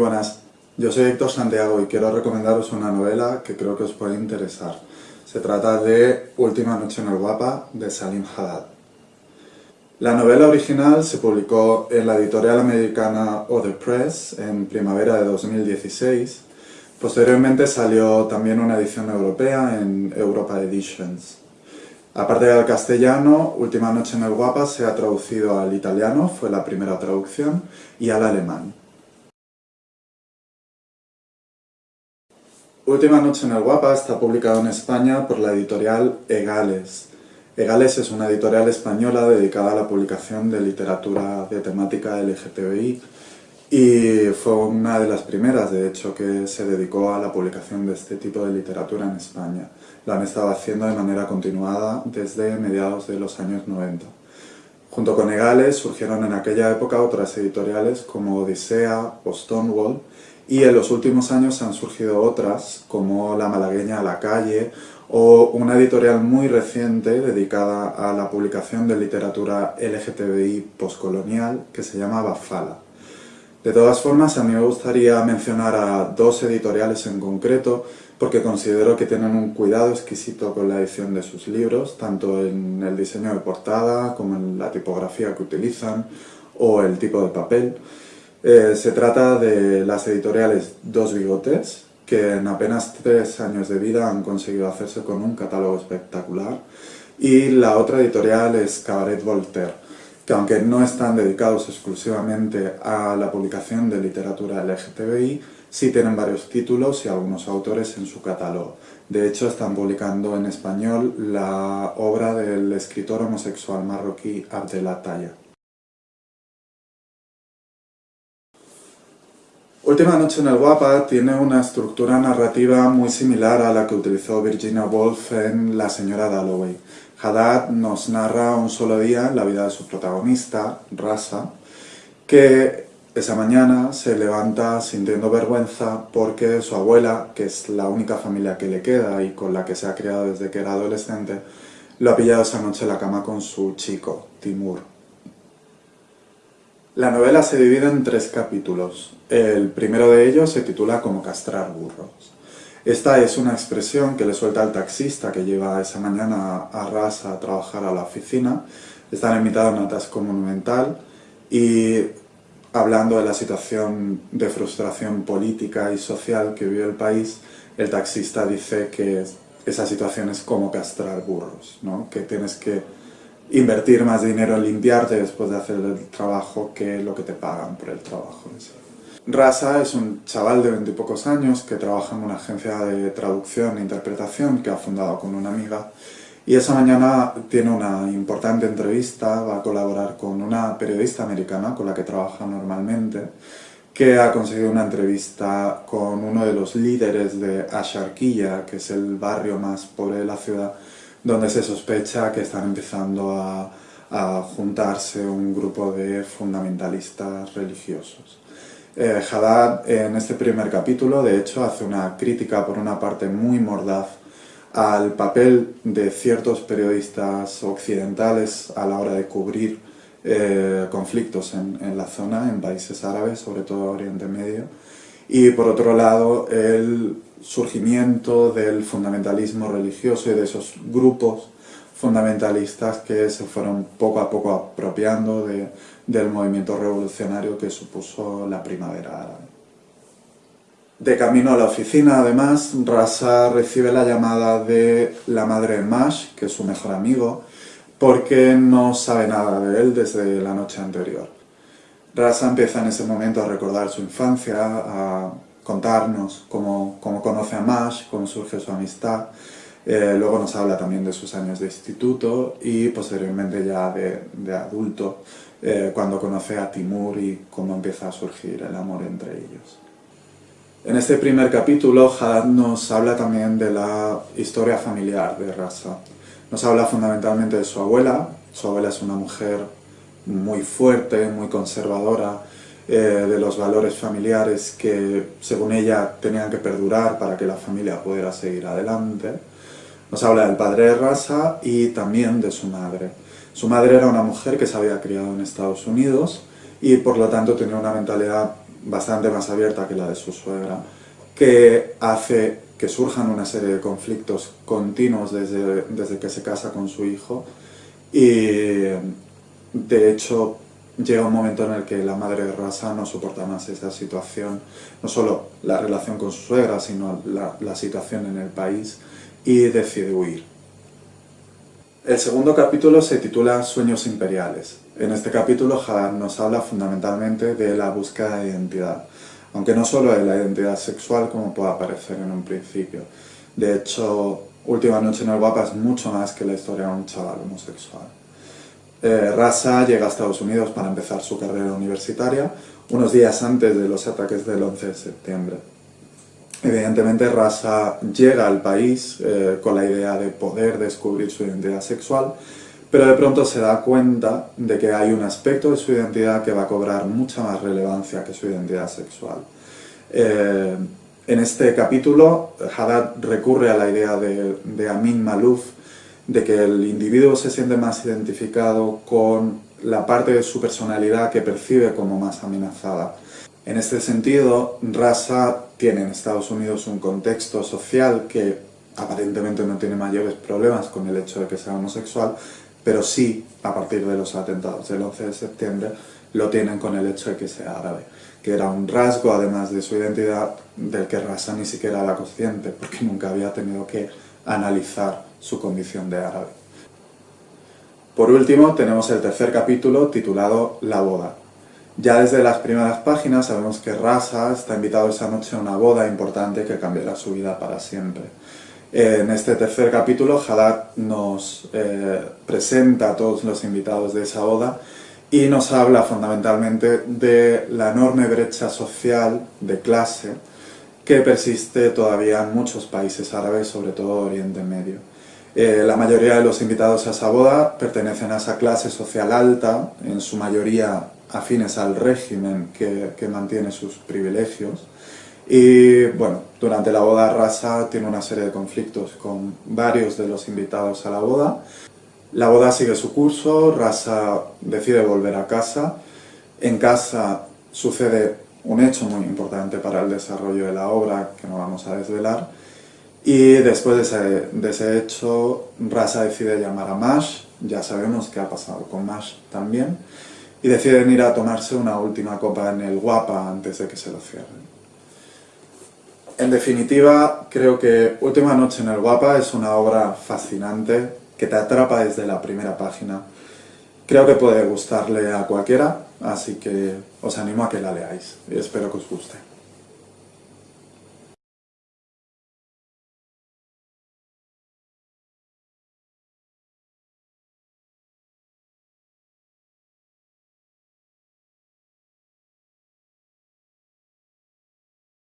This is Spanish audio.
Buenas. Yo soy Héctor Santiago y quiero recomendaros una novela que creo que os puede interesar. Se trata de Última noche en el Guapa, de Salim Haddad. La novela original se publicó en la editorial americana Other Press en primavera de 2016. Posteriormente salió también una edición europea en Europa Editions. Aparte del castellano, Última noche en el Guapa se ha traducido al italiano, fue la primera traducción, y al alemán. Última noche en el Guapa está publicado en España por la editorial Egales. Egales es una editorial española dedicada a la publicación de literatura de temática LGTBI y fue una de las primeras, de hecho, que se dedicó a la publicación de este tipo de literatura en España. Lo han estado haciendo de manera continuada desde mediados de los años 90. Junto con Egales surgieron en aquella época otras editoriales como Odisea o Stonewall y en los últimos años han surgido otras, como La Malagueña a la Calle, o una editorial muy reciente dedicada a la publicación de literatura LGTBI postcolonial que se llama Bafala. De todas formas, a mí me gustaría mencionar a dos editoriales en concreto, porque considero que tienen un cuidado exquisito con la edición de sus libros, tanto en el diseño de portada, como en la tipografía que utilizan, o el tipo de papel. Eh, se trata de las editoriales Dos Bigotes, que en apenas tres años de vida han conseguido hacerse con un catálogo espectacular, y la otra editorial es Cabaret Voltaire, que aunque no están dedicados exclusivamente a la publicación de literatura LGTBI, sí tienen varios títulos y algunos autores en su catálogo. De hecho, están publicando en español la obra del escritor homosexual marroquí Abdelataya. Última noche en el Guapa tiene una estructura narrativa muy similar a la que utilizó Virginia Woolf en La señora Dalloway. Haddad nos narra un solo día la vida de su protagonista, Rasa, que esa mañana se levanta sintiendo vergüenza porque su abuela, que es la única familia que le queda y con la que se ha criado desde que era adolescente, lo ha pillado esa noche en la cama con su chico, Timur. La novela se divide en tres capítulos. El primero de ellos se titula Como castrar burros. Esta es una expresión que le suelta al taxista que lleva esa mañana a Rasa a trabajar a la oficina. Están en mitad de un atasco monumental y hablando de la situación de frustración política y social que vive el país, el taxista dice que esa situación es como castrar burros, ¿no? que tienes que invertir más dinero en limpiarte después de hacer el trabajo que lo que te pagan por el trabajo. Rasa es un chaval de veintipocos años que trabaja en una agencia de traducción e interpretación que ha fundado con una amiga y esa mañana tiene una importante entrevista, va a colaborar con una periodista americana con la que trabaja normalmente que ha conseguido una entrevista con uno de los líderes de Asharquilla, que es el barrio más pobre de la ciudad, donde se sospecha que están empezando a, juntarse un grupo de fundamentalistas religiosos. Eh, Haddad en este primer capítulo de hecho hace una crítica por una parte muy mordaz al papel de ciertos periodistas occidentales a la hora de cubrir eh, conflictos en, en, la zona, en países árabes, sobre todo Oriente Medio, y por otro lado el surgimiento del fundamentalismo religioso y de esos grupos fundamentalistas que se fueron poco a poco apropiando del movimiento revolucionario que supuso la primavera árabe. De camino a la oficina, además, Rasa recibe la llamada de la madre de Mash, que es su mejor amigo, porque no sabe nada de él desde la noche anterior. Rasa empieza en ese momento a recordar su infancia, a contarnos cómo, cómo conoce a Mash, cómo surge su amistad. Eh, luego nos habla también de sus años de instituto y posteriormente ya de, adulto, eh, cuando conoce a Timur y cómo empieza a surgir el amor entre ellos. En este primer capítulo, Haddad nos habla también de la historia familiar de Rasa. Nos habla fundamentalmente de su abuela. Su abuela es una mujer muy fuerte, muy conservadora, eh, de los valores familiares que, según ella, tenían que perdurar para que la familia pudiera seguir adelante. Nos habla del padre de Rasa y también de su madre. Su madre era una mujer que se había criado en Estados Unidos y por lo tanto tenía una mentalidad bastante más abierta que la de su suegra, que hace que surjan una serie de conflictos continuos desde, desde que se casa con su hijo y de hecho llega un momento en el que la madre de Rasa no soporta más esa situación, no solo la relación con su suegra, sino la, situación en el país y decide huir. El segundo capítulo se titula Sueños imperiales. En este capítulo Hadar nos habla fundamentalmente de la búsqueda de identidad, aunque no solo de la identidad sexual como pueda parecer en un principio. De hecho, Última noche en el Guapa es mucho más que la historia de un chaval homosexual. Eh, Rasa llega a Estados Unidos para empezar su carrera universitaria unos días antes de los ataques del 11 de septiembre. Evidentemente Rasa llega al país eh, con la idea de poder descubrir su identidad sexual, pero de pronto se da cuenta de que hay un aspecto de su identidad que va a cobrar mucha más relevancia que su identidad sexual. Eh, en este capítulo, Haddad recurre a la idea de, de Amin Malouf, de que el individuo se siente más identificado con la parte de su personalidad que percibe como más amenazada. En este sentido, Rasa tiene en Estados Unidos un contexto social que aparentemente no tiene mayores problemas con el hecho de que sea homosexual, pero sí, a partir de los atentados del 11 de septiembre, lo tienen con el hecho de que sea árabe, que era un rasgo, además de su identidad, del que Rasa ni siquiera era consciente, porque nunca había tenido que analizar su condición de árabe. Por último, tenemos el tercer capítulo titulado La boda. Ya desde las primeras páginas sabemos que Rasa está invitado esa noche a una boda importante que cambiará su vida para siempre. En este tercer capítulo, Haddad nos eh, presenta a todos los invitados de esa boda y nos habla fundamentalmente de la enorme brecha social de clase que persiste todavía en muchos países árabes, sobre todo Oriente Medio. Eh, la mayoría de los invitados a esa boda pertenecen a esa clase social alta, en su mayoría afines al régimen que, que mantiene sus privilegios, y bueno, durante la boda Rasa tiene una serie de conflictos con varios de los invitados a la boda. La boda sigue su curso, Rasa decide volver a casa. En casa sucede un hecho muy importante para el desarrollo de la obra, que no vamos a desvelar. Y después de ese, de ese hecho, Rasa decide llamar a Mash, ya sabemos qué ha pasado con Mash también, y deciden ir a tomarse una última copa en el Guapa antes de que se lo cierren. En definitiva, creo que Última noche en el Guapa es una obra fascinante que te atrapa desde la primera página. Creo que puede gustarle a cualquiera, así que os animo a que la leáis y espero que os guste.